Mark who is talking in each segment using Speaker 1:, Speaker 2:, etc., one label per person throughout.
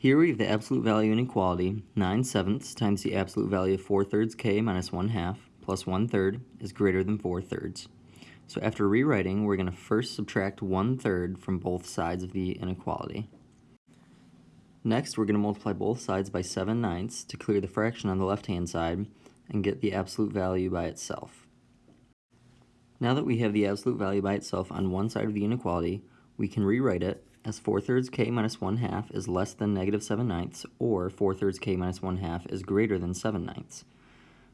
Speaker 1: Here we have the absolute value inequality, 9 sevenths times the absolute value of 4 thirds k minus 1 half plus 1 third is greater than 4 thirds. So after rewriting, we're going to first subtract 1 third from both sides of the inequality. Next, we're going to multiply both sides by 7 ninths to clear the fraction on the left-hand side and get the absolute value by itself. Now that we have the absolute value by itself on one side of the inequality, we can rewrite it as 4 thirds k minus 1 half is less than negative 7 ninths, or 4 thirds k minus 1 half is greater than 7 ninths.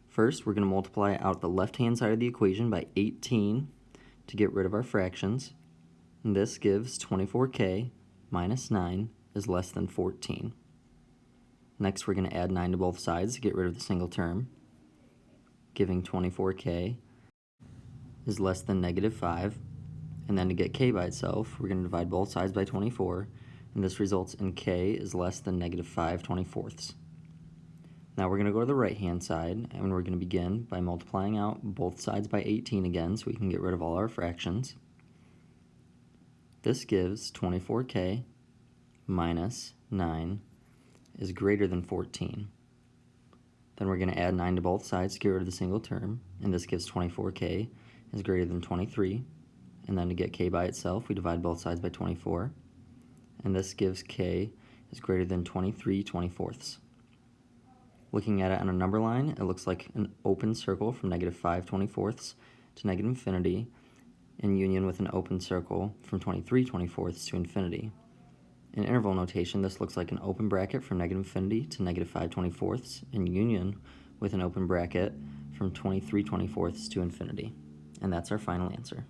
Speaker 1: First, we're going to multiply out the left-hand side of the equation by 18 to get rid of our fractions. And this gives 24k minus 9 is less than 14. Next, we're going to add 9 to both sides to get rid of the single term, giving 24k is less than negative 5. And then to get k by itself, we're going to divide both sides by 24, and this results in k is less than negative 5 24ths. Now we're going to go to the right hand side, and we're going to begin by multiplying out both sides by 18 again so we can get rid of all our fractions. This gives 24k minus 9 is greater than 14. Then we're going to add 9 to both sides to get rid of the single term, and this gives 24k is greater than 23. And then to get k by itself, we divide both sides by 24. And this gives k is greater than 23 24ths. Looking at it on a number line, it looks like an open circle from negative 5 24ths to negative infinity in union with an open circle from 23 24ths to infinity. In interval notation, this looks like an open bracket from negative infinity to negative 5 24ths in union with an open bracket from 23 24ths to infinity. And that's our final answer.